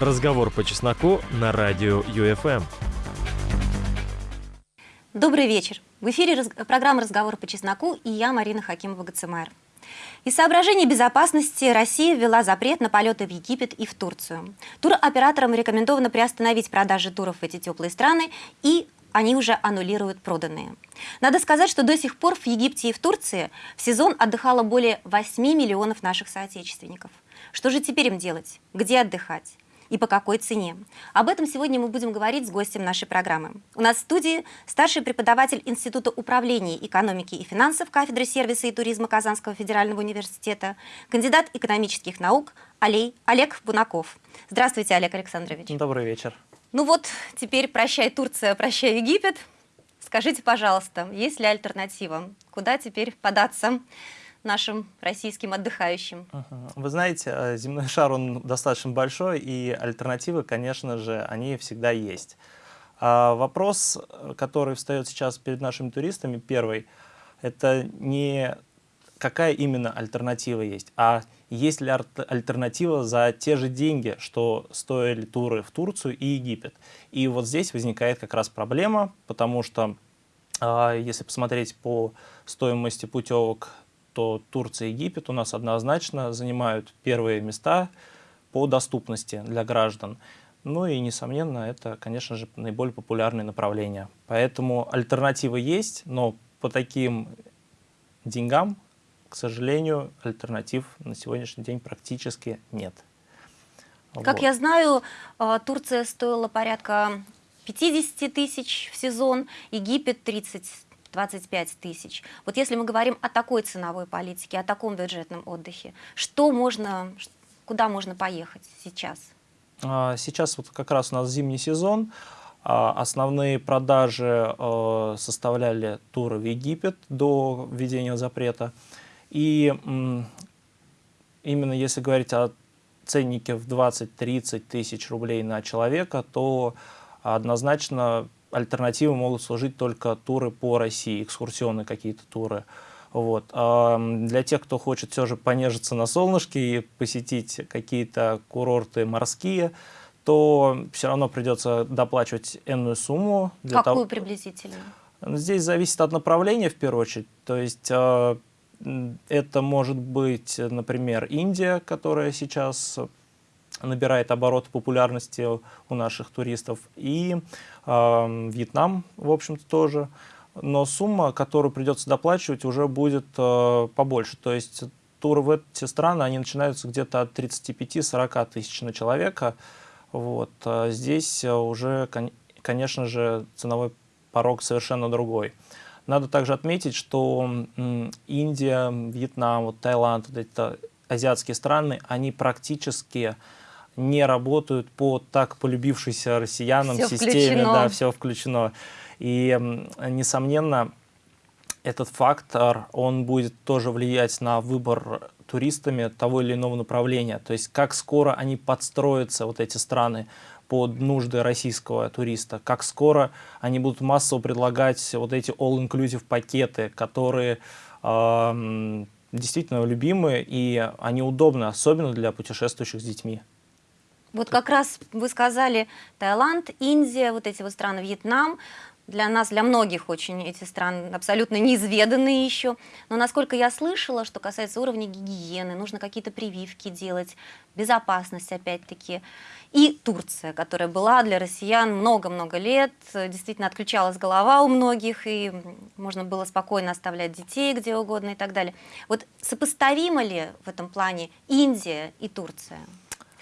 Разговор по чесноку на радио ЮФМ. Добрый вечер. В эфире раз... программа «Разговор по чесноку» и я, Марина Хакимова-Гацемайр. Из соображений безопасности Россия ввела запрет на полеты в Египет и в Турцию. Туроператорам рекомендовано приостановить продажи туров в эти теплые страны и они уже аннулируют проданные. Надо сказать, что до сих пор в Египте и в Турции в сезон отдыхало более 8 миллионов наших соотечественников. Что же теперь им делать? Где отдыхать? И по какой цене. Об этом сегодня мы будем говорить с гостем нашей программы. У нас в студии старший преподаватель Института управления экономики и финансов кафедры сервиса и туризма Казанского федерального университета, кандидат экономических наук Олей, Олег Бунаков. Здравствуйте, Олег Александрович. Добрый вечер. Ну вот, теперь прощай Турция, прощай Египет. Скажите, пожалуйста, есть ли альтернатива? Куда теперь податься нашим российским отдыхающим? Вы знаете, э, земной шар, он достаточно большой, и альтернативы, конечно же, они всегда есть. А вопрос, который встает сейчас перед нашими туристами, первый, это не какая именно альтернатива есть, а есть ли альтернатива за те же деньги, что стоили туры в Турцию и Египет. И вот здесь возникает как раз проблема, потому что а, если посмотреть по стоимости путевок, то Турция и Египет у нас однозначно занимают первые места по доступности для граждан. Ну и, несомненно, это, конечно же, наиболее популярные направления. Поэтому альтернативы есть, но по таким деньгам к сожалению, альтернатив на сегодняшний день практически нет. Как вот. я знаю, а, Турция стоила порядка 50 тысяч в сезон, Египет 30 25 тысяч. Вот если мы говорим о такой ценовой политике, о таком бюджетном отдыхе, что можно, куда можно поехать сейчас? А, сейчас вот как раз у нас зимний сезон. А, основные продажи э, составляли туры в Египет до введения запрета. И именно если говорить о ценнике в 20-30 тысяч рублей на человека, то однозначно альтернативы могут служить только туры по России, экскурсионные какие-то туры. Вот. А для тех, кто хочет все же понежиться на солнышке и посетить какие-то курорты морские, то все равно придется доплачивать энную сумму. Для Какую того... приблизительно? Здесь зависит от направления в первую очередь. То есть а, это может быть, например, Индия, которая сейчас набирает обороты популярности у наших туристов, и э, Вьетнам, в общем-то, тоже. Но сумма, которую придется доплачивать, уже будет э, побольше. То есть туры в эти страны, они начинаются где-то от 35-40 тысяч на человека. Вот. А здесь уже, конечно же, ценовой порог совершенно другой. Надо также отметить, что Индия, Вьетнам, вот Таиланд, вот эти азиатские страны, они практически не работают по так полюбившейся россиянам все системе. Включено. Да, все включено. И, несомненно, этот фактор, он будет тоже влиять на выбор туристами того или иного направления. То есть как скоро они подстроятся, вот эти страны, под нужды российского туриста, как скоро они будут массово предлагать вот эти all-inclusive пакеты, которые э, действительно любимые и они удобны, особенно для путешествующих с детьми. Вот как раз вы сказали Таиланд, Индия, вот эти вот страны, Вьетнам для нас, для многих очень эти страны абсолютно неизведанные еще. Но насколько я слышала, что касается уровня гигиены, нужно какие-то прививки делать, безопасность опять-таки. И Турция, которая была для россиян много-много лет, действительно отключалась голова у многих, и можно было спокойно оставлять детей где угодно и так далее. Вот сопоставимо ли в этом плане Индия и Турция?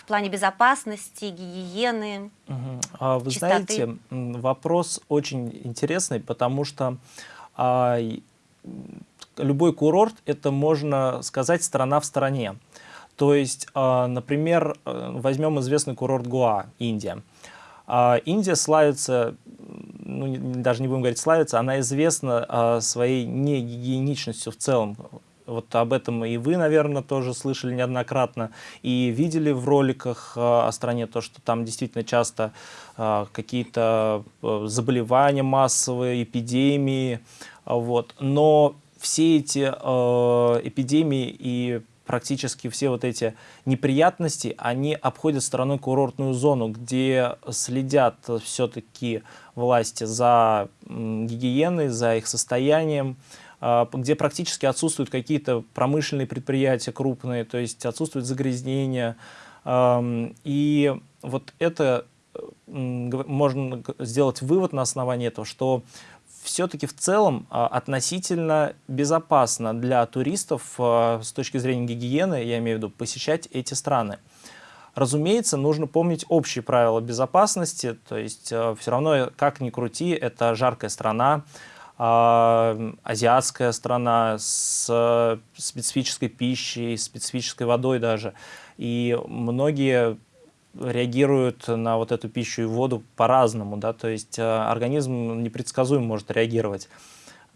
Плане безопасности, гигиены, угу. Вы чистоты? знаете, вопрос очень интересный, потому что а, любой курорт – это, можно сказать, страна в стране. То есть, а, например, э, возьмем известный курорт Гуа, Индия. А, Индия славится, ну, даже не будем говорить славится, она известна своей негигиеничностью в целом. Вот об этом и вы, наверное, тоже слышали неоднократно и видели в роликах о стране то, что там действительно часто какие-то э, заболевания массовые, эпидемии. Вот. Но все эти э, эпидемии и практически все вот эти неприятности, они обходят стороной курортную зону, где следят все-таки власти за гигиеной, за их состоянием, где практически отсутствуют какие-то промышленные предприятия крупные, то есть отсутствует загрязнение. И вот это можно сделать вывод на основании этого, что все-таки в целом а, относительно безопасно для туристов а, с точки зрения гигиены, я имею в виду, посещать эти страны. Разумеется, нужно помнить общие правила безопасности, то есть а, все равно, как ни крути, это жаркая страна, азиатская страна с специфической пищей, специфической водой даже. И многие реагируют на вот эту пищу и воду по-разному, да, то есть э, организм непредсказуемо может реагировать.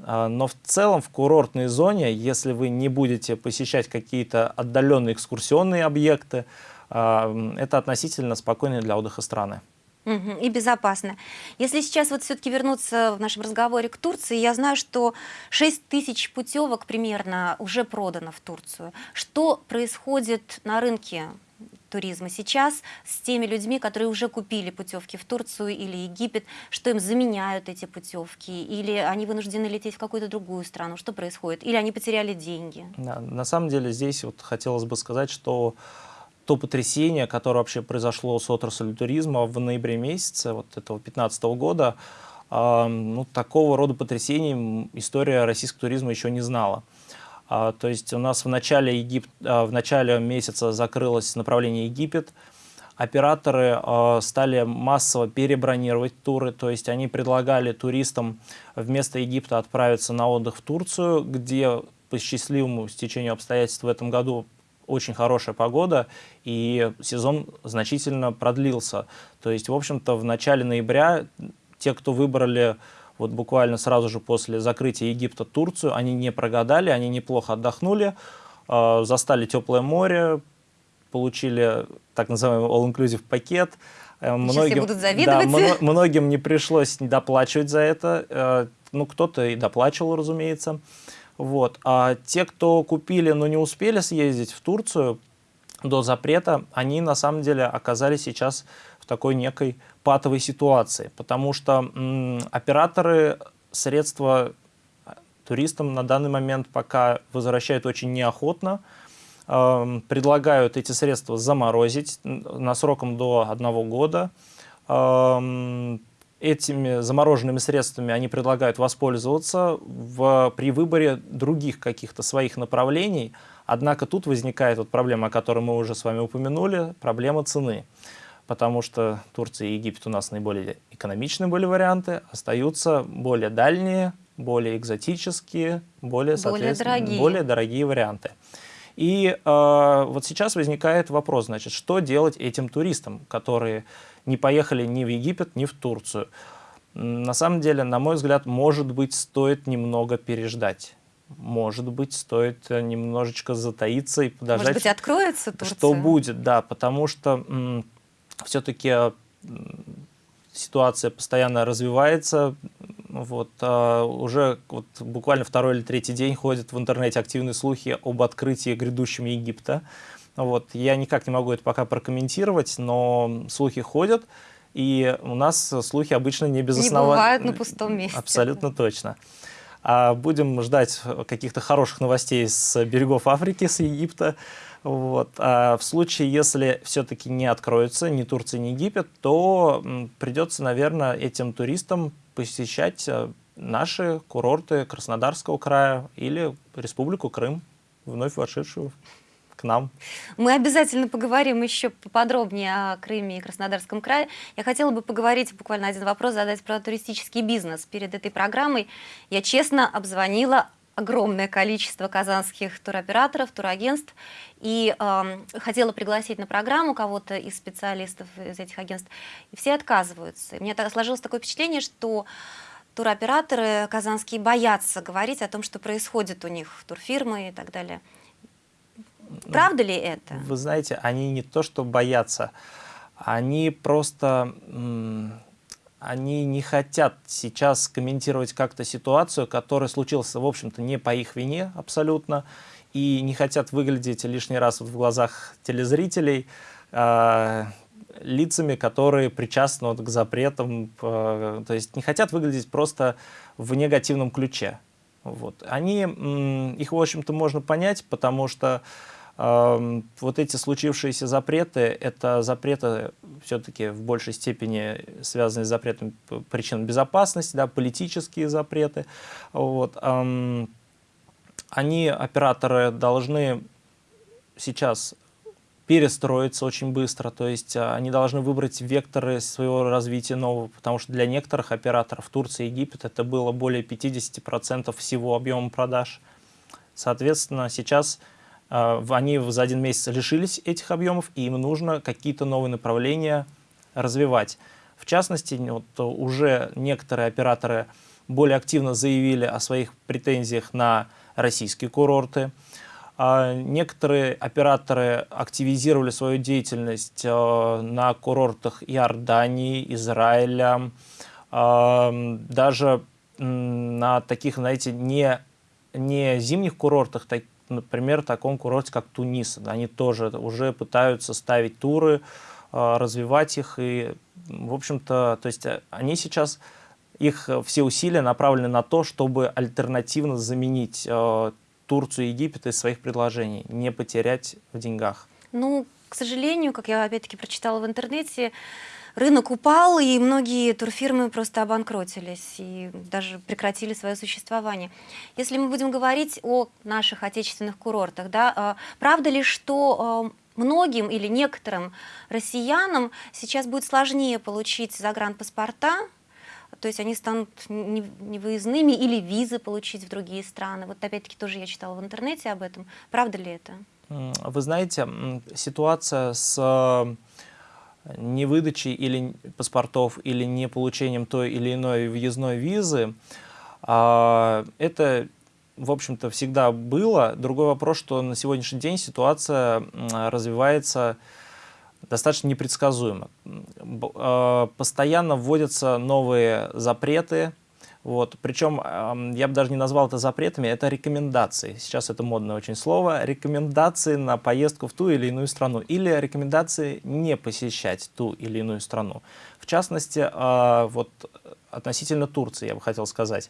А, но в целом в курортной зоне, если вы не будете посещать какие-то отдаленные экскурсионные объекты, а, это относительно спокойные для отдыха страны. И безопасно. Если сейчас вот все-таки вернуться в нашем разговоре к Турции, я знаю, что 6 тысяч путевок примерно уже продано в Турцию. Что происходит на рынке туризма сейчас с теми людьми, которые уже купили путевки в Турцию или Египет, что им заменяют эти путевки, или они вынуждены лететь в какую-то другую страну, что происходит, или они потеряли деньги? Да, на самом деле здесь вот хотелось бы сказать, что то потрясение, которое вообще произошло с отраслью туризма в ноябре месяце вот этого 2015 года, э, ну, такого рода потрясений история российского туризма еще не знала. А, то есть у нас в начале, Егип... А, в начале месяца закрылось направление Египет, операторы а, стали массово перебронировать туры, то есть они предлагали туристам вместо Египта отправиться на отдых в Турцию, где по счастливому стечению обстоятельств в этом году очень хорошая погода, и сезон значительно продлился. То есть, в общем-то, в начале ноября те, кто выбрали вот буквально сразу же после закрытия Египта Турцию, они не прогадали, они неплохо отдохнули, э, застали теплое море, получили так называемый all-inclusive пакет. Э, многим, будут завидовать. Да, многим не пришлось доплачивать за это, э, ну кто-то и доплачивал, разумеется. Вот. А те, кто купили, но не успели съездить в Турцию до запрета, они на самом деле оказались сейчас в такой некой патовой ситуации, потому что операторы средства туристам на данный момент пока возвращают очень неохотно, э, предлагают эти средства заморозить на сроком до одного года. Э, этими замороженными средствами они предлагают воспользоваться в, при выборе других каких-то своих направлений. Однако тут возникает вот проблема, о которой мы уже с вами упомянули, проблема цены потому что Турция и Египет у нас наиболее экономичные были варианты, остаются более дальние, более экзотические, более, более, дорогие. более дорогие варианты. И э, вот сейчас возникает вопрос, значит, что делать этим туристам, которые не поехали ни в Египет, ни в Турцию. На самом деле, на мой взгляд, может быть, стоит немного переждать. Может быть, стоит немножечко затаиться и подождать. Может быть, откроется Турция? Что будет, да, потому что все-таки э, ситуация постоянно развивается. Вот, а уже вот, буквально второй или третий день ходят в интернете активные слухи об открытии грядущем Египта. Вот, я никак не могу это пока прокомментировать, но слухи ходят, и у нас слухи обычно не без основания. Не бывают на пустом месте. Абсолютно точно. А будем ждать каких-то хороших новостей с берегов Африки, с Египта. Вот. А в случае, если все-таки не откроется ни Турция, ни Египет, то придется, наверное, этим туристам посещать э, наши курорты Краснодарского края или Республику Крым, вновь вошедшую к нам. Мы обязательно поговорим еще поподробнее о Крыме и Краснодарском крае. Я хотела бы поговорить, буквально один вопрос задать про туристический бизнес. Перед этой программой я честно обзвонила огромное количество казанских туроператоров, турагентств, и э, хотела пригласить на программу кого-то из специалистов из этих агентств, и все отказываются. И у меня так, сложилось такое впечатление, что туроператоры казанские боятся говорить о том, что происходит у них, турфирмы и так далее. Правда ли это? Вы знаете, они не то что боятся, они просто они не хотят сейчас комментировать как-то ситуацию, которая случилась, в общем-то, не по их вине абсолютно. и не хотят выглядеть лишний раз вот в глазах телезрителей э, лицами, которые причастны вот к запретам, э, то есть не хотят выглядеть просто в негативном ключе. Вот. Они, их, в общем-то, можно понять, потому что вот эти случившиеся запреты, это запреты все-таки в большей степени связанные с запретом причин безопасности, да, политические запреты. Вот. Они, операторы, должны сейчас перестроиться очень быстро, то есть а, они должны выбрать векторы своего развития нового, потому что для некоторых операторов Турция и Египет это было более 50% всего объема продаж. Соответственно, сейчас они за один месяц лишились этих объемов, и им нужно какие-то новые направления развивать. В частности, вот уже некоторые операторы более активно заявили о своих претензиях на российские курорты. А некоторые операторы активизировали свою деятельность э, на курортах Иордании, Израиля, даже на таких, знаете, не, не зимних курортах, так, например, таком курорте, как Тунис. Они тоже уже пытаются ставить туры, э, развивать их. И, в общем-то, то есть они сейчас, их все усилия направлены на то, чтобы альтернативно заменить Турцию и Египет из своих предложений, не потерять в деньгах? Ну, к сожалению, как я опять-таки прочитала в интернете, рынок упал, и многие турфирмы просто обанкротились и даже прекратили свое существование. Если мы будем говорить о наших отечественных курортах, да, а, правда ли, что а, многим или некоторым россиянам сейчас будет сложнее получить загранпаспорта, то есть они станут невыездными или визы получить в другие страны. Вот опять-таки тоже я читала в интернете об этом. Правда ли это? Вы знаете, ситуация с э, невыдачей или паспортов или не получением той или иной въездной визы, а, это, в общем-то, всегда было. Другой вопрос, что на сегодняшний день ситуация развивается достаточно непредсказуемо. А, постоянно вводятся новые запреты, вот. Причем я бы даже не назвал это запретами, это рекомендации. Сейчас это модное очень слово. Рекомендации на поездку в ту или иную страну. Или рекомендации не посещать ту или иную страну. В частности, а, вот относительно Турции, я бы хотел сказать.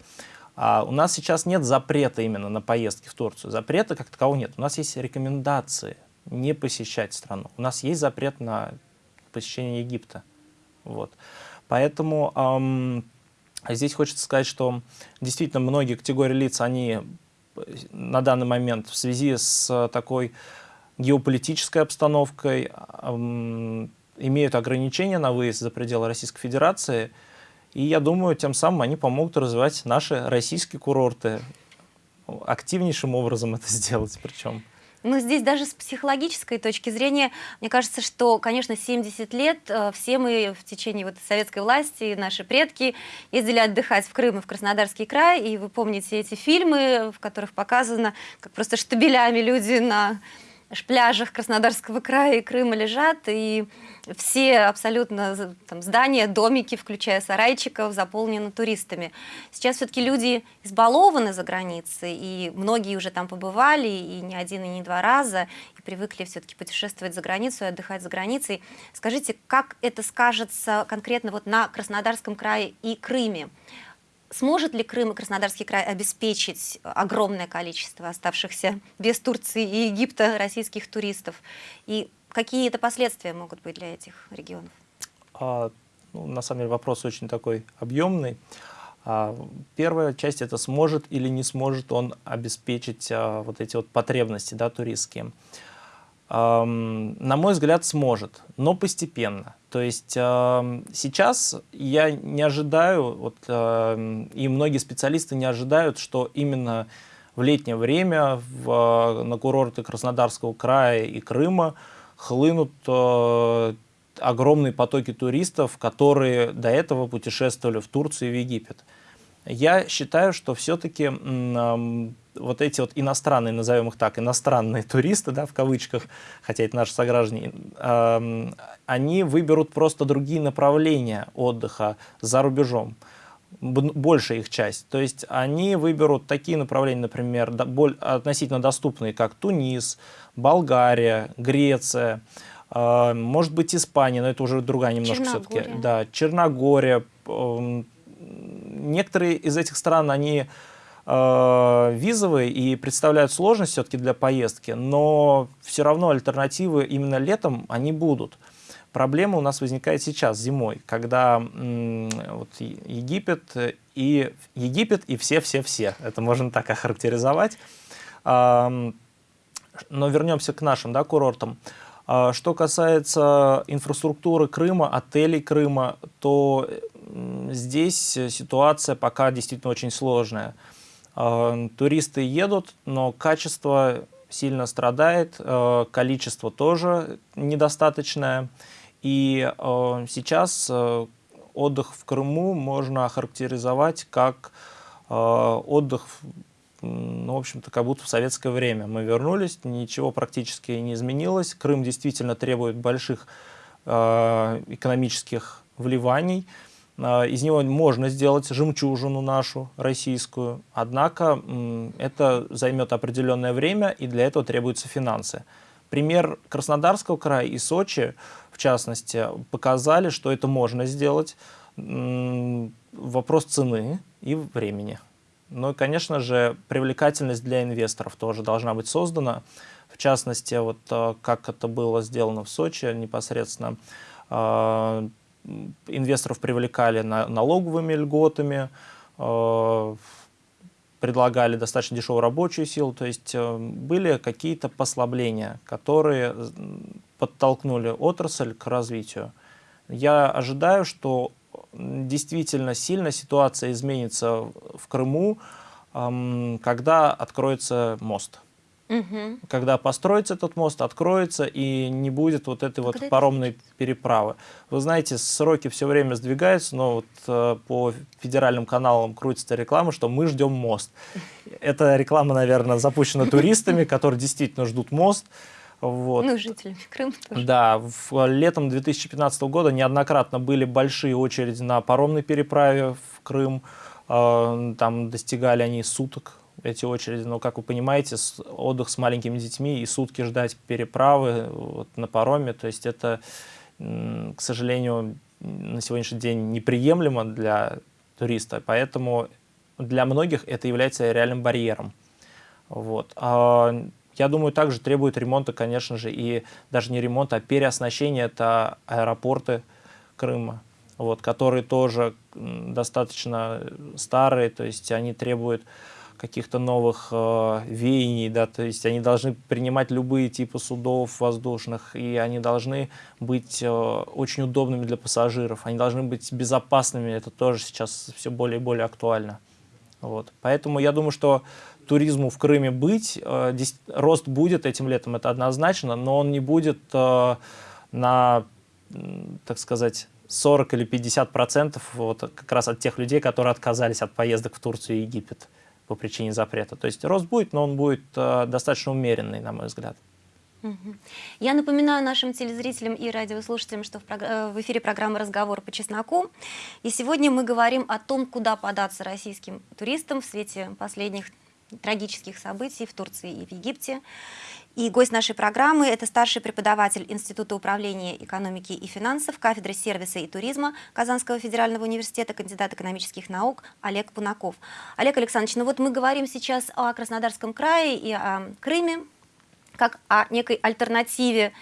А, у нас сейчас нет запрета именно на поездки в Турцию. Запрета как такового нет. У нас есть рекомендации не посещать страну. У нас есть запрет на посещение Египта. Вот. Поэтому эм, здесь хочется сказать, что действительно многие категории лиц, они на данный момент в связи с такой геополитической обстановкой имеют ограничения на выезд за пределы Российской Федерации. И я думаю, тем самым они помогут развивать наши российские курорты. Активнейшим образом это сделать причем. Ну, здесь даже с психологической точки зрения, мне кажется, что, конечно, 70 лет э, все мы в течение вот советской власти, наши предки ездили отдыхать в Крым и в Краснодарский край, и вы помните эти фильмы, в которых показано, как просто штабелями люди на пляжах Краснодарского края и Крыма лежат, и все абсолютно там, здания, домики, включая сарайчиков, заполнены туристами. Сейчас все-таки люди избалованы за границей, и многие уже там побывали, и не один, и не два раза, и привыкли все-таки путешествовать за границу и отдыхать за границей. Скажите, как это скажется конкретно вот на Краснодарском крае и Крыме? Сможет ли Крым и Краснодарский край обеспечить огромное количество оставшихся без Турции и Египта российских туристов? И какие это последствия могут быть для этих регионов? А, ну, на самом деле вопрос очень такой объемный. А, первая часть это сможет или не сможет он обеспечить а, вот эти вот потребности да, туристские. А, на мой взгляд, сможет, но постепенно. То есть сейчас я не ожидаю, вот, и многие специалисты не ожидают, что именно в летнее время в, на курорты Краснодарского края и Крыма хлынут э, огромные потоки туристов, которые до этого путешествовали в Турцию и в Египет. Я считаю, что все-таки вот эти вот иностранные, назовем их так, иностранные туристы, да, в кавычках, хотя это наши сограждане, э, они выберут просто другие направления отдыха за рубежом. большая их часть. То есть они выберут такие направления, например, относительно доступные, как Тунис, Болгария, Греция, а, может быть, Испания, но это уже другая немножко все-таки. Да, Черногория. Эм, некоторые из этих стран, они а, визовые и представляют сложность все-таки для поездки, но все равно альтернативы именно летом они будут. Проблема у нас возникает сейчас, зимой, когда вот, Египет и Египет и все-все-все, это можно так охарактеризовать. но вернемся к нашим да, курортам. А что касается инфраструктуры Крыма, отелей Крыма, то здесь ситуация пока действительно очень сложная. А, туристы едут, но качество сильно страдает, а, количество тоже недостаточное. И сейчас отдых в Крыму можно охарактеризовать как отдых ну, в общем-то, как будто в советское время. Мы вернулись, ничего практически не изменилось. Крым действительно требует больших экономических вливаний. Э, из него можно сделать жемчужину нашу, российскую. Однако это займет определенное время, и для этого требуются финансы. Пример Краснодарского края и Сочи, в частности, показали, что это можно сделать. Вопрос цены и времени. Ну и, конечно же, привлекательность для инвесторов тоже должна быть создана. В частности, вот э, как это было сделано в Сочи непосредственно, э, инвесторов привлекали налоговыми льготами, э, предлагали достаточно дешевую рабочую силу, то есть были какие-то послабления, которые подтолкнули отрасль к развитию. Я ожидаю, что действительно сильно ситуация изменится в Крыму, когда откроется мост. Угу. Когда построится этот мост, откроется и не будет вот этой вот паромной переправы. Вы знаете, сроки все время сдвигаются, но вот э, по федеральным каналам крутится реклама, что мы ждем мост. Эта реклама, наверное, запущена туристами, которые действительно ждут мост. Вот. Ну, жителями Крыма тоже. Да, в, летом 2015 года неоднократно были большие очереди на паромной переправе в Крым. Э, там достигали они суток, эти очереди. Но, как вы понимаете, отдых с маленькими детьми и сутки ждать переправы вот, на пароме, то есть это, к сожалению, на сегодняшний день неприемлемо для туриста. Поэтому для многих это является реальным барьером. Вот. А я думаю, также требует ремонта, конечно же, и даже не ремонта, а переоснащения, это аэропорты Крыма, вот, которые тоже достаточно старые, то есть они требуют каких-то новых э, веяний, да, то есть они должны принимать любые типы судов воздушных, и они должны быть э, очень удобными для пассажиров, они должны быть безопасными, это тоже сейчас все более и более актуально. Вот. Поэтому я думаю, что туризму в Крыме быть. Э, рост будет этим летом, это однозначно, но он не будет э, на, так сказать, 40 или 50 процентов вот как раз от тех людей, которые отказались от поездок в Турцию и Египет по причине запрета. То есть рост будет, но он будет э, достаточно умеренный, на мой взгляд. Я напоминаю нашим телезрителям и радиослушателям, что в, эфире программа «Разговор по чесноку». И сегодня мы говорим о том, куда податься российским туристам в свете последних трагических событий в Турции и в Египте. И гость нашей программы – это старший преподаватель Института управления экономики и финансов, кафедры сервиса и туризма Казанского федерального университета, кандидат экономических наук Олег Пунаков. Олег Александрович, ну вот мы говорим сейчас о Краснодарском крае и о Крыме, как о некой альтернативе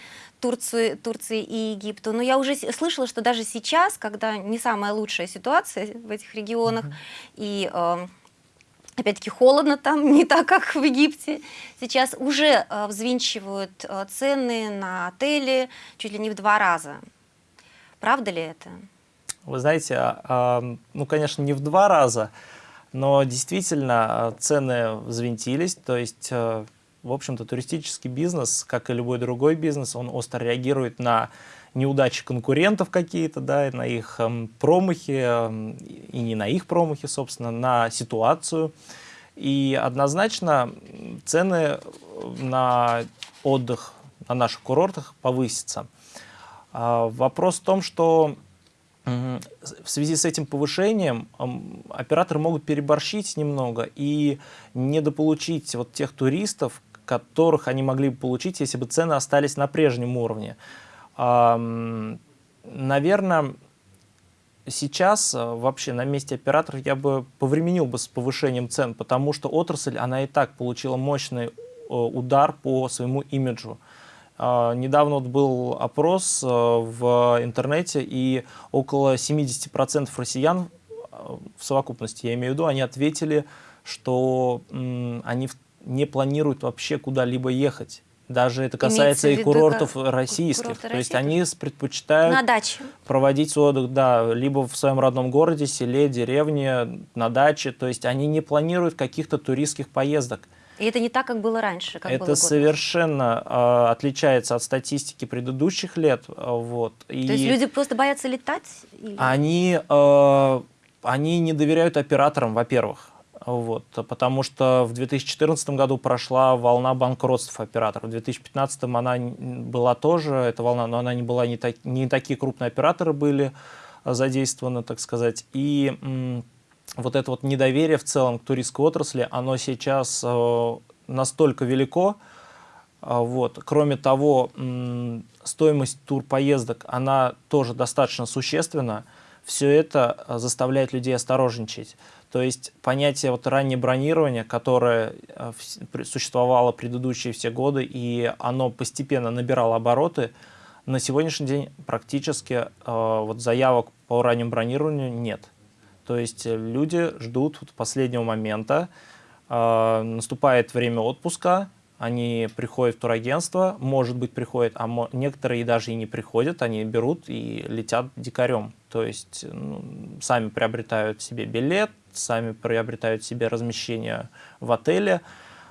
Турции, Турции и Египту. Но я уже слышала, что даже сейчас, когда не самая лучшая ситуация в этих регионах, mm -hmm. и э, Опять-таки холодно там, не так, как в Египте. Сейчас уже э, взвинчивают э, цены на отели чуть ли не в два раза. Правда ли это? Вы знаете, э, ну, конечно, не в два раза, но действительно э, цены взвинтились. То есть, э, в общем-то, туристический бизнес, как и любой другой бизнес, он остро реагирует на неудачи конкурентов какие-то, да, на их э, промахи, э, и не на их промахи, собственно, на ситуацию. И однозначно цены на отдых на наших курортах повысятся. А, вопрос в том, что в связи с этим повышением операторы могут переборщить немного и недополучить вот тех туристов, которых они могли бы получить, если бы цены остались на прежнем уровне. Наверное, сейчас э, вообще на месте операторов я бы повременил бы с повышением цен, потому что отрасль, она и так получила мощный э, удар по своему имиджу. А, недавно вот был опрос э, в интернете, и около 70% россиян в совокупности, я имею в виду, они ответили, что они не планируют вообще куда-либо ехать. Даже это касается и курортов российских. Курорты То есть они предпочитают на даче. проводить отдых, да, либо в своем родном городе, селе, деревне, на даче. То есть они не планируют каких-то туристских поездок. И это не так, как было раньше, как Это было совершенно э, отличается от статистики предыдущих лет. Вот. И То есть люди просто боятся летать? Или... Они, э, они не доверяют операторам, во-первых. Вот, потому что в 2014 году прошла волна банкротств операторов. В 2015 она была тоже, эта волна, но она не была, не, так, не такие крупные операторы были задействованы, так сказать. И вот это вот недоверие в целом к туристской отрасли, оно сейчас э, настолько велико. Э, вот. Кроме того, стоимость турпоездок, она тоже достаточно существенна. Все это э, заставляет людей осторожничать. То есть понятие вот раннее бронирование, которое существовало предыдущие все годы, и оно постепенно набирало обороты, на сегодняшний день практически вот заявок по раннему бронированию нет. То есть э, люди ждут вот последнего момента, э, наступает время отпуска, они приходят в турагентство, может быть, приходят, а некоторые даже и не приходят, они берут и летят дикарем. То есть ну, сами приобретают себе билет, сами приобретают себе размещение в отеле,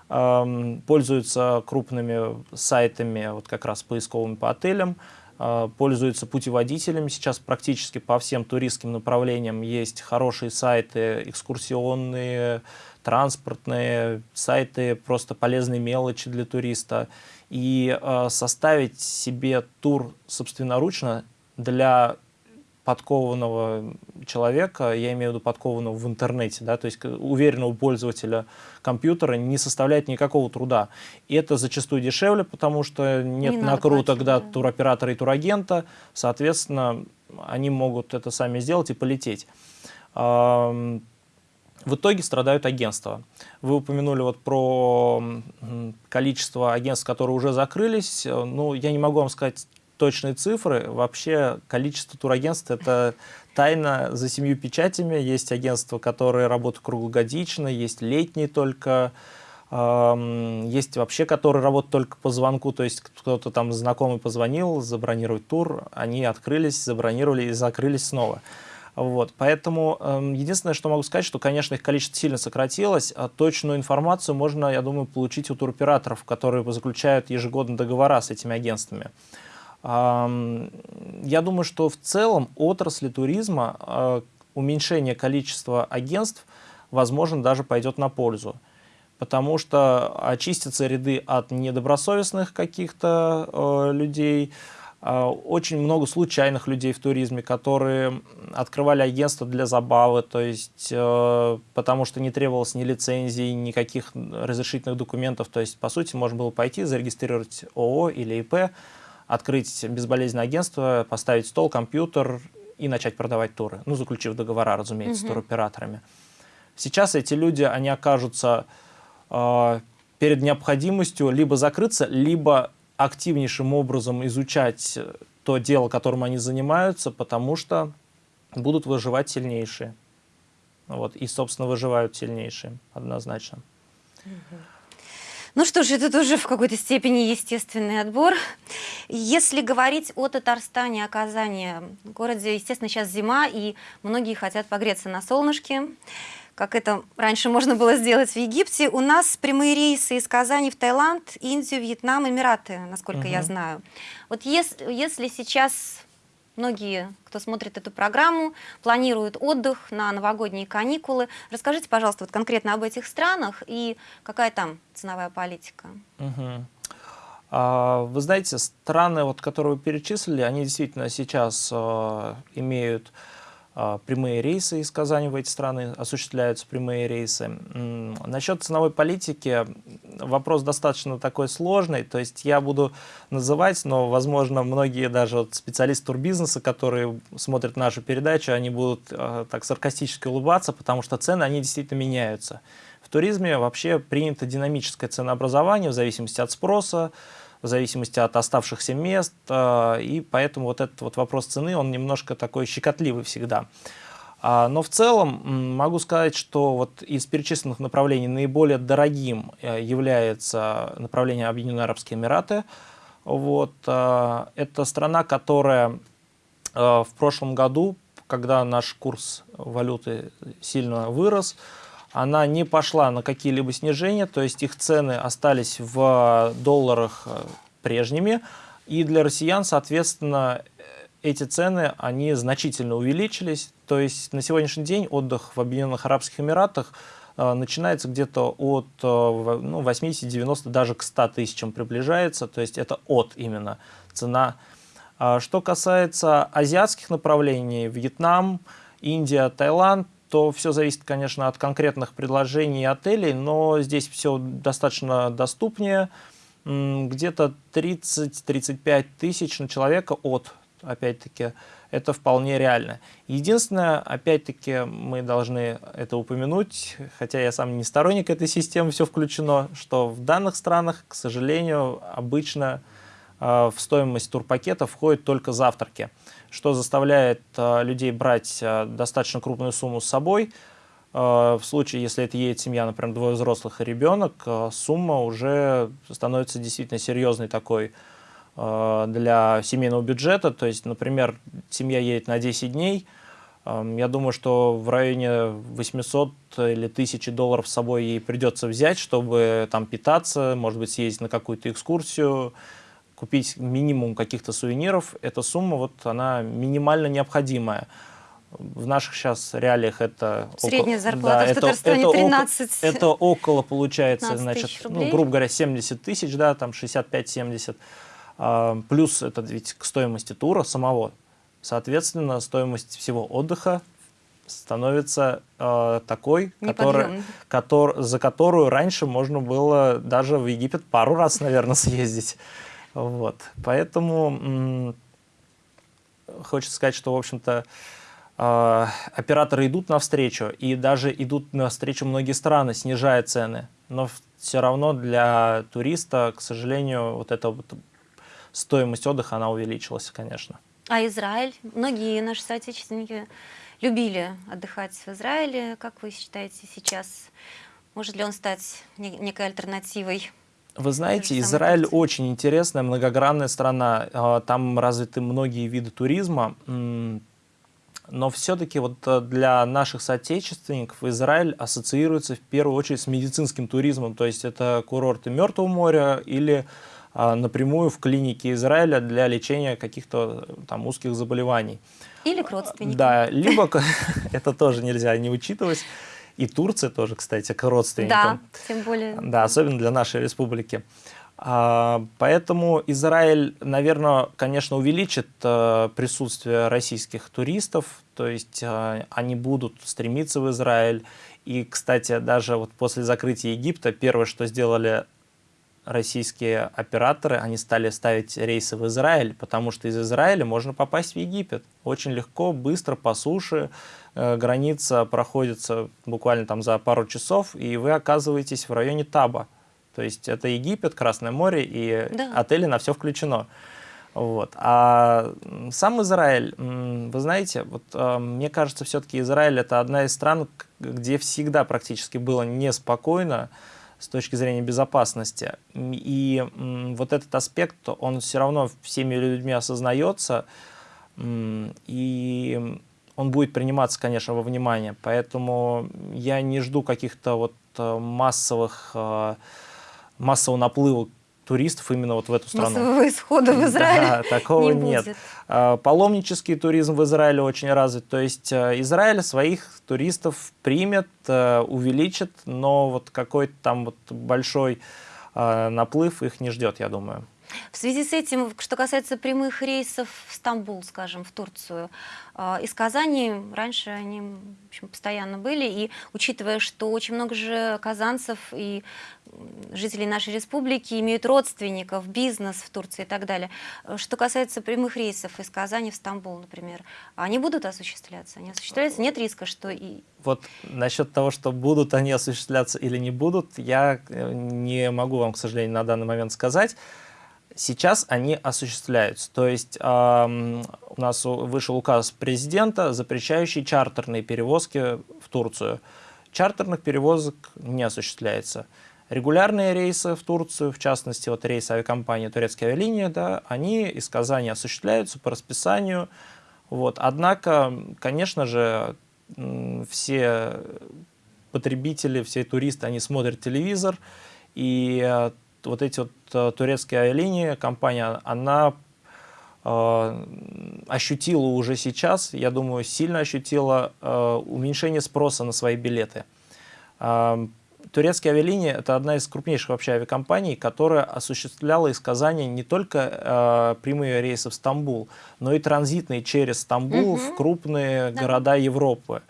пользуются крупными сайтами, вот как раз поисковыми по отелям, а, пользуются путеводителями. Сейчас практически по всем туристским направлениям есть хорошие сайты, экскурсионные, транспортные, сайты, просто полезные мелочи для туриста. И э, составить себе тур собственноручно для подкованного человека, я имею в виду подкованного в интернете, да, то есть уверенного пользователя компьютера не составляет никакого труда. И это зачастую дешевле, потому что нет не накруток да, да. туроператора и турагента, соответственно, они могут это сами сделать и полететь. В итоге страдают агентства. Вы упомянули вот про количество агентств, которые уже закрылись. Ну, я не могу вам сказать точные цифры. Вообще количество турагентств – это тайна за семью печатями. Есть агентства, которые работают круглогодично, есть летние только, есть вообще, которые работают только по звонку, то есть кто-то там знакомый позвонил, забронировать тур, они открылись, забронировали и закрылись снова. Вот, поэтому э, единственное, что могу сказать, что, конечно, их количество сильно сократилось. А точную информацию можно, я думаю, получить у туроператоров, которые заключают ежегодно договора с этими агентствами. Я думаю, что в целом отрасли туризма а, уменьшение количества агентств, возможно, даже пойдет на пользу. Потому что очистятся ряды от недобросовестных каких-то э, людей, э, очень много случайных людей в туризме, которые открывали агентство для забавы, то есть э, потому что не требовалось ни лицензий, никаких разрешительных документов. То есть, по сути, можно было пойти, зарегистрировать ООО или ИП, открыть безболезненное агентство, поставить стол, компьютер и начать продавать туры. Ну, заключив договора, разумеется, угу. с туроператорами. Сейчас эти люди, они окажутся э, перед необходимостью либо закрыться, либо активнейшим образом изучать то дело, которым они занимаются, потому что будут выживать сильнейшие. Вот, и, собственно, выживают сильнейшие, однозначно. Угу. Ну что ж, это тоже в какой-то степени естественный отбор. Если говорить о Татарстане, о Казани, в городе, естественно, сейчас зима, и многие хотят погреться на солнышке, как это раньше можно было сделать в Египте. У нас прямые рейсы из Казани в Таиланд, Индию, Вьетнам, Эмираты, насколько угу. я знаю. Вот если, если сейчас Многие, кто смотрит эту программу, планируют отдых на новогодние каникулы. Расскажите, пожалуйста, вот конкретно об этих странах и какая там ценовая политика? Угу. А, вы знаете, страны, вот, которые вы перечислили, они действительно сейчас э, имеют прямые рейсы из Казани в эти страны, осуществляются прямые рейсы. Насчет ценовой политики вопрос достаточно такой сложный, то есть я буду называть, но, возможно, многие даже вот специалисты турбизнеса, которые смотрят нашу передачу, они будут э, так саркастически улыбаться, потому что цены, они действительно меняются. В туризме вообще принято динамическое ценообразование в зависимости от спроса, в зависимости от оставшихся мест, э, и поэтому вот этот вот вопрос цены, он немножко такой щекотливый всегда. А, но в целом могу сказать, что вот из перечисленных направлений наиболее дорогим э, является направление Объединенные Арабские Эмираты. Вот, э, это страна, которая в прошлом году, когда наш курс валюты сильно вырос, она не пошла на какие-либо снижения, то есть их цены остались в долларах э, прежними, и для россиян, соответственно, эти цены, они значительно увеличились, то есть на сегодняшний день отдых в Объединенных Арабских Эмиратах э, начинается где-то от э, ну, 80-90, даже к 100 тысячам приближается, то есть это от именно цена. А что касается азиатских направлений, Вьетнам, Индия, Таиланд, то все зависит, конечно, от конкретных предложений отелей, но здесь все достаточно доступнее. Где-то 30-35 тысяч на человека от, опять-таки, это вполне реально. Единственное, опять-таки, мы должны это упомянуть, хотя я сам не сторонник этой системы, все включено, что в данных странах, к сожалению, обычно в стоимость турпакета входят только завтраки что заставляет э, людей брать э, достаточно крупную сумму с собой. Э, в случае, если это едет семья, например, двое взрослых и ребенок, сумма уже становится действительно серьезной такой для семейного бюджета. То есть, например, семья едет на 10 дней, я думаю, что в районе 800 или 1000 долларов с собой ей придется взять, чтобы там питаться, может быть, съездить на какую-то экскурсию, купить минимум каких-то сувениров, эта сумма, вот она минимально необходимая. В наших сейчас реалиях это... Средняя около, зарплата да, в Татарстане это, 13 это, это около, получается, значит, ну, грубо говоря, 70 тысяч, да, там 65-70. А, плюс это ведь к стоимости тура самого. Соответственно, стоимость всего отдыха становится э, такой, который, который, за которую раньше можно было даже в Египет пару раз, наверное, съездить. Вот. Поэтому хочется сказать, что, в общем-то, э, операторы идут навстречу, и даже идут навстречу многие страны, снижая цены. Но все равно для туриста, к сожалению, вот эта вот стоимость отдыха, она увеличилась, конечно. А Израиль? Многие наши соотечественники любили отдыхать в Израиле. Как вы считаете сейчас? Может ли он стать некой альтернативой вы знаете, Израиль очень интересная, многогранная страна. А, там развиты многие виды туризма. Но все-таки вот э, для наших соотечественников Израиль ассоциируется в первую очередь с медицинским туризмом. То есть это курорты Мертвого моря или а, напрямую в клинике Израиля для лечения каких-то э, там узких заболеваний. Или к родственникам. Да, либо это тоже нельзя не учитывать. И Турция тоже, кстати, к родственникам. Да, тем более. Да, особенно для нашей республики. А, поэтому Израиль, наверное, конечно, увеличит э, присутствие российских туристов, то есть э, они будут стремиться в Израиль. И, кстати, даже вот после закрытия Египта первое, что сделали российские операторы, они стали ставить рейсы в Израиль, потому что из Израиля можно попасть в Египет. Очень легко, быстро, по суше. Э, граница проходится буквально там за пару часов, и вы оказываетесь в районе Таба. То есть это Египет, Красное море, и да. отели на все включено. Вот. А сам Израиль, вы знаете, вот, э, мне кажется, все-таки Израиль это одна из стран, где всегда практически было неспокойно, с точки зрения безопасности. И вот этот аспект, он все равно всеми людьми осознается, и он будет приниматься, конечно, во внимание. Поэтому я не жду каких-то вот э, массовых, э, массового наплыва туристов именно вот в эту страну. Массового исхода в Израиле Да, такого не нет. Будет. А, паломнический туризм в Израиле очень развит. То есть э, Израиль своих туристов примет, э, увеличит, но вот какой-то там вот большой э, наплыв их не ждет, я думаю. В связи с этим, что касается прямых рейсов в Стамбул, скажем, в Турцию, а, из Казани раньше они в общем, постоянно были, и учитывая, что очень много же казанцев и жителей нашей республики имеют родственников, бизнес в Турции и так далее. Что касается прямых рейсов из Казани в Стамбул, например, они будут осуществляться? Они осуществляются? Нет риска, что и... Вот насчет того, что будут они осуществляться или не будут, я э, не могу вам, к сожалению, на данный момент сказать. Сейчас они осуществляются. То есть э, у нас вышел указ президента, запрещающий чартерные перевозки в Турцию. Чартерных перевозок не осуществляется. Регулярные рейсы в Турцию, в частности, вот рейсы авиакомпании «Турецкие авиалинии», да, они из Казани осуществляются по расписанию. Вот. Однако, конечно же, все потребители, все туристы, они смотрят телевизор, и э, вот эти вот э, турецкие авиалинии, компания, она э, ощутила уже сейчас, я думаю, сильно ощутила э, уменьшение спроса на свои билеты. Э, турецкие авиалинии – это одна из крупнейших вообще авиакомпаний, которая осуществляла из Казани не только э, прямые рейсы в Стамбул, но и транзитные через Стамбул угу. в крупные да. города Европы.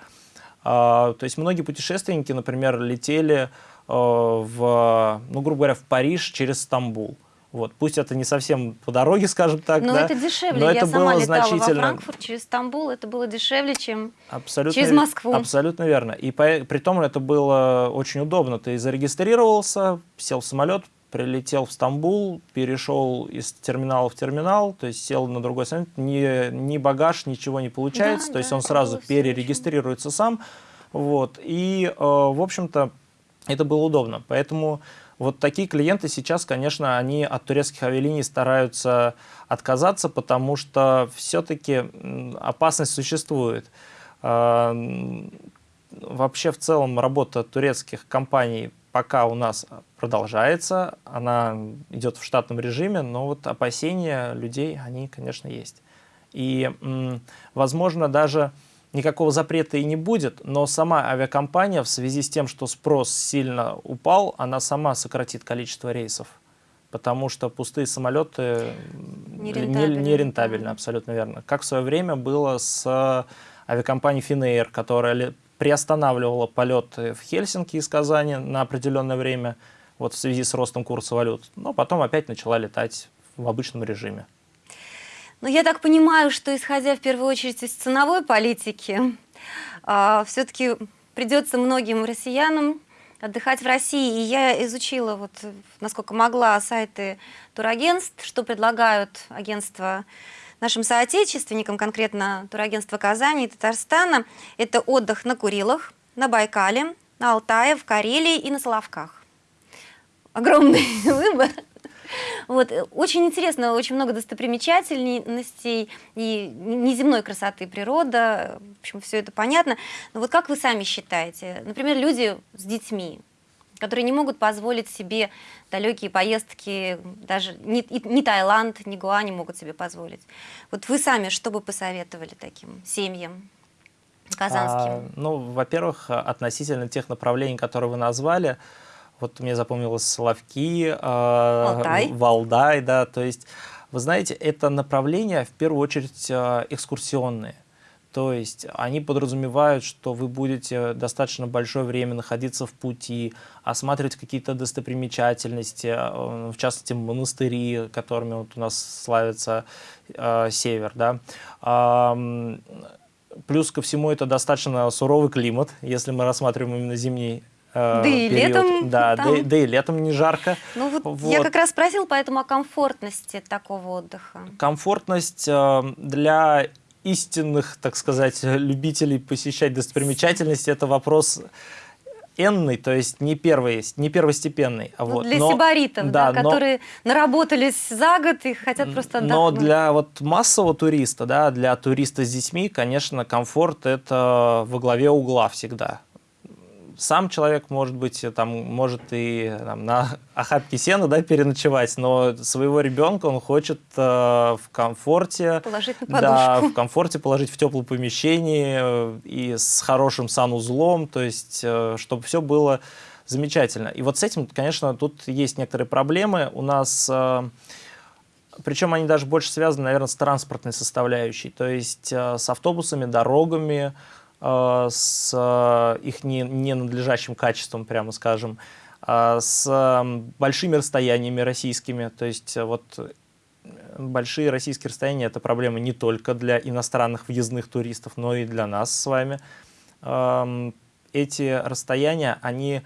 Э, то есть многие путешественники, например, летели Э, в, ну, грубо говоря, в Париж через Стамбул. Вот. Пусть это не совсем по дороге, скажем так, но да, это дешевле. Но Я это сама было летала значительно... во Франкфурт через Стамбул, это было дешевле, чем абсолютно, через Москву. Абсолютно верно. И по, при том это было очень удобно. Ты зарегистрировался, сел в самолет, прилетел в Стамбул, перешел из терминала в терминал, то есть сел на другой самолет, ни, ни багаж, ничего не получается, да, то есть он сразу перерегистрируется сам. Вот. И, э, в общем-то, это было удобно. Поэтому вот такие клиенты сейчас, конечно, они от турецких авиалиний стараются отказаться, потому что все-таки опасность существует. А, вообще, в целом, работа турецких компаний пока у нас продолжается, она идет в штатном режиме, но вот опасения людей, они, конечно, есть. И, возможно, даже никакого запрета и не будет, но сама авиакомпания в связи с тем, что спрос сильно упал, она сама сократит количество рейсов. Потому что пустые самолеты нерентабельны, не, не абсолютно верно. Как в свое время было с авиакомпанией Finnair, которая приостанавливала полеты в Хельсинки из Казани на определенное время, вот в связи с ростом курса валют, но потом опять начала летать в обычном режиме. Но я так понимаю, что исходя в первую очередь из ценовой политики, а, все-таки придется многим россиянам отдыхать в России. И я изучила, вот, насколько могла, сайты турагентств, что предлагают агентства нашим соотечественникам, конкретно турагентство Казани и Татарстана. Это отдых на Курилах, на Байкале, на Алтае, в Карелии и на Соловках. Огромный выбор. Вот. Э, очень интересно, очень много достопримечательностей и неземной красоты природа, в общем, все это понятно. Но вот как вы сами считаете, например, люди с детьми, которые не могут позволить себе далекие поездки, даже ни, ни Таиланд, ни Гуа не могут себе позволить. Вот вы сами что бы посоветовали таким семьям? казанским? А, ну, во-первых, относительно тех направлений, которые вы назвали, вот мне запомнилось Соловки, э, Валдай. Валдай, да, то есть, вы знаете, это направление в первую очередь э, экскурсионные. То есть они подразумевают, что вы будете достаточно большое время находиться в пути, осматривать какие-то достопримечательности, э, в частности монастыри, которыми вот у нас славится э, север. Да. Э, плюс ко всему это достаточно суровый климат, если мы рассматриваем именно зимний да и летом Да, там... да, да и летом не жарко. Ну вот, вот я как раз спросил поэтому о комфортности такого отдыха. Комфортность э, для истинных, так сказать, любителей посещать достопримечательности, это вопрос энный, то есть не, первый, не первостепенный. Ну, вот. Для но, сибаритов, да, да, которые но, наработались за год и хотят просто отдохнуть. Но для вот массового туриста, да, для туриста с детьми, конечно, комфорт это во главе угла всегда сам человек, может быть, там, может и там, на охапке сена да, переночевать, но своего ребенка он хочет э, в комфорте, положить на да, в комфорте положить в теплом помещении э, и с хорошим санузлом, то есть, э, чтобы все было замечательно. И вот с этим, конечно, тут есть некоторые проблемы. У нас э, причем они даже больше связаны, наверное, с транспортной составляющей, то есть э, с автобусами, дорогами, э, с э, их не, ненадлежащим качеством, прямо скажем, с большими расстояниями российскими, то есть вот большие российские расстояния – это проблема не только для иностранных въездных туристов, но и для нас с вами. Эм, эти расстояния, они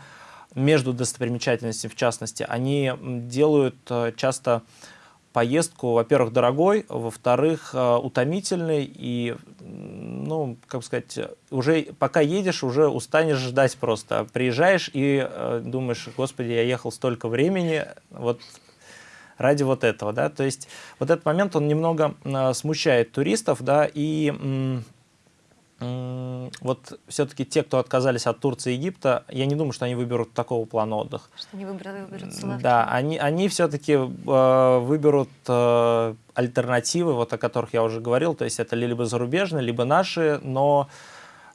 между достопримечательностями, в частности, они делают часто поездку, во-первых, дорогой, во-вторых, э, утомительный и, ну, как сказать, уже пока едешь, уже устанешь ждать просто. Приезжаешь и э, думаешь, господи, я ехал столько времени, вот ради вот этого, да, то есть вот этот момент, он немного э, смущает туристов, да, и вот все-таки те, кто отказались от Турции и Египта, я не думаю, что они выберут такого плана отдыха. Что они выберут, выберут Славки. Да, они, они все-таки э, выберут э, альтернативы, вот о которых я уже говорил, то есть это либо зарубежные, либо наши, но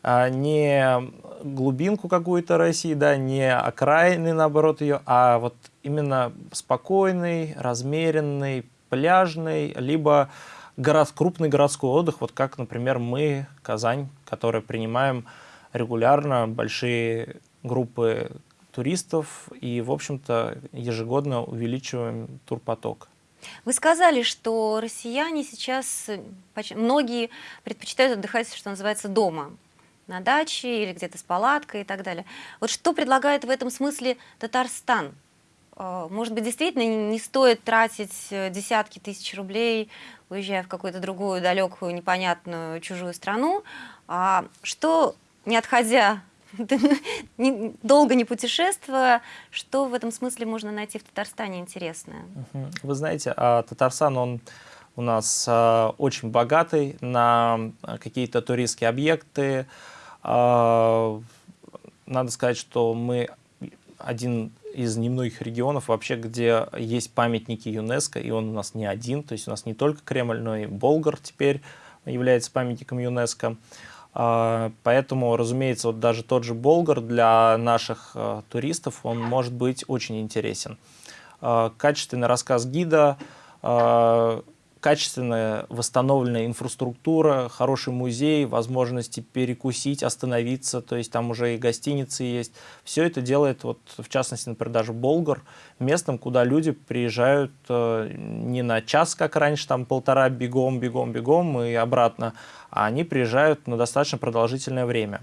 э, не глубинку какую-то России, да, не окраины, наоборот, ее, а вот именно спокойный, размеренный, пляжный, либо город, крупный городской отдых, вот как, например, мы, Казань, которые принимаем регулярно большие группы туристов и, в общем-то, ежегодно увеличиваем турпоток. Вы сказали, что россияне сейчас, многие предпочитают отдыхать, что называется, дома, на даче или где-то с палаткой и так далее. Вот что предлагает в этом смысле Татарстан? Э, может быть, действительно не стоит тратить э, десятки тысяч рублей, уезжая в какую-то другую далекую, непонятную, чужую страну, а что, не отходя, долго не путешествуя, что в этом смысле можно найти в Татарстане интересное? Вы знаете, а Татарстан, он у нас а, очень богатый на какие-то туристские объекты. А, надо сказать, что мы один из немногих регионов вообще, где есть памятники ЮНЕСКО, и он у нас не один, то есть у нас не только Кремль, но и Болгар теперь является памятником ЮНЕСКО. А, поэтому, разумеется, вот даже тот же Болгар для наших а, туристов, он может быть очень интересен. А, качественный рассказ гида, качественная восстановленная инфраструктура, хороший музей, возможности перекусить, остановиться, то есть там уже и гостиницы есть. Все это делает, вот, в частности, например, даже Болгар, местом, куда люди приезжают э, не на час, как раньше, там полтора бегом, бегом, бегом и обратно, а они приезжают на достаточно продолжительное время.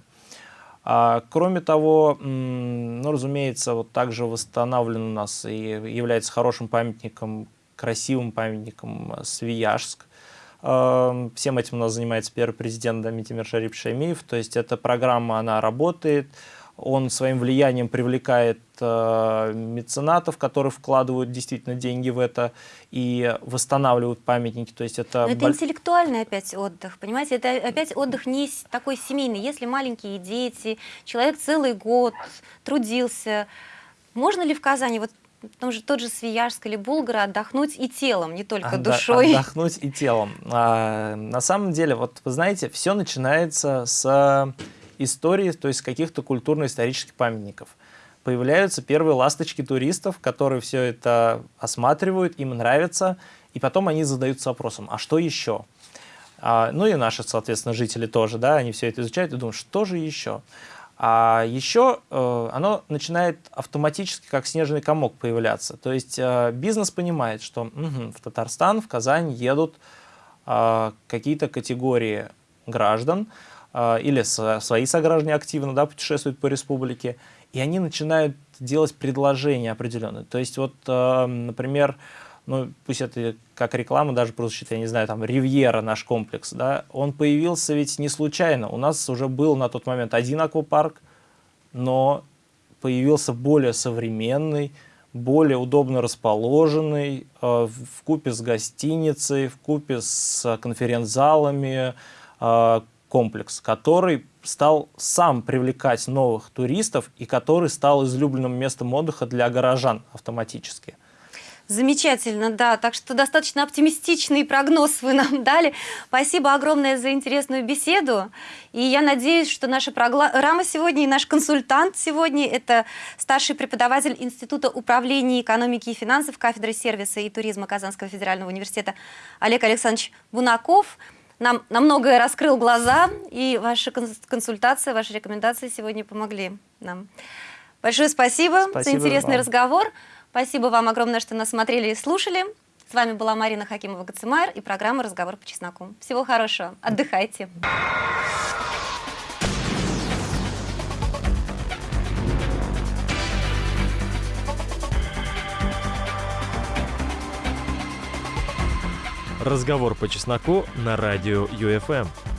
А, кроме того, ну, разумеется, вот также восстановлен у нас и является хорошим памятником красивым памятником э, Свияжск. Эм, всем этим у нас занимается первый президент Дамитимир Шарип Шаймиев. То есть эта программа, она работает. Он своим влиянием привлекает э, меценатов, которые вкладывают действительно деньги в это и восстанавливают памятники. То есть это, Но это интеллектуальный опять отдых, понимаете? Это опять отдых не такой семейный. Если маленькие дети, человек целый год трудился, можно ли в Казани, вот том же тот же Свияжск или Булгара отдохнуть и телом, не только Отда душой. Отдохнуть и телом. А, на самом деле, вот вы знаете, все начинается с истории, то есть каких-то культурно-исторических памятников. Появляются первые ласточки туристов, которые все это осматривают, им нравится, и потом они задаются вопросом, а что еще? А, ну и наши, соответственно, жители тоже, да, они все это изучают и думают, что же еще? А еще э, оно начинает автоматически, как снежный комок, появляться. То есть э, бизнес понимает, что угу, в Татарстан, в Казань едут э, какие-то категории граждан, или свои сограждане активно да, путешествуют по республике, и они начинают делать предложения определенные. То есть вот, например, ну, пусть это как реклама даже прозвучит, я не знаю, там, Ривьера, наш комплекс, да, он появился ведь не случайно. У нас уже был на тот момент один аквапарк, но появился более современный, более удобно расположенный, э, в купе с гостиницей, в купе с конференц-залами э, комплекс, который стал сам привлекать новых туристов и который стал излюбленным местом отдыха для горожан автоматически. Замечательно, да. Так что достаточно оптимистичный прогноз вы нам дали. Спасибо огромное за интересную беседу. И я надеюсь, что наша программа сегодня и наш консультант сегодня – это старший преподаватель Института управления экономики и финансов кафедры сервиса и туризма Казанского федерального университета Олег Александрович Бунаков. Нам на многое раскрыл глаза, и ваша консультация, ваши рекомендации сегодня помогли нам. Большое спасибо, спасибо за интересный вам. разговор. Спасибо вам огромное, что нас смотрели и слушали. С вами была Марина Хакимова-Гацимайр и программа «Разговор по чесноку». Всего хорошего. Отдыхайте. Разговор по чесноку на радио ЮФМ.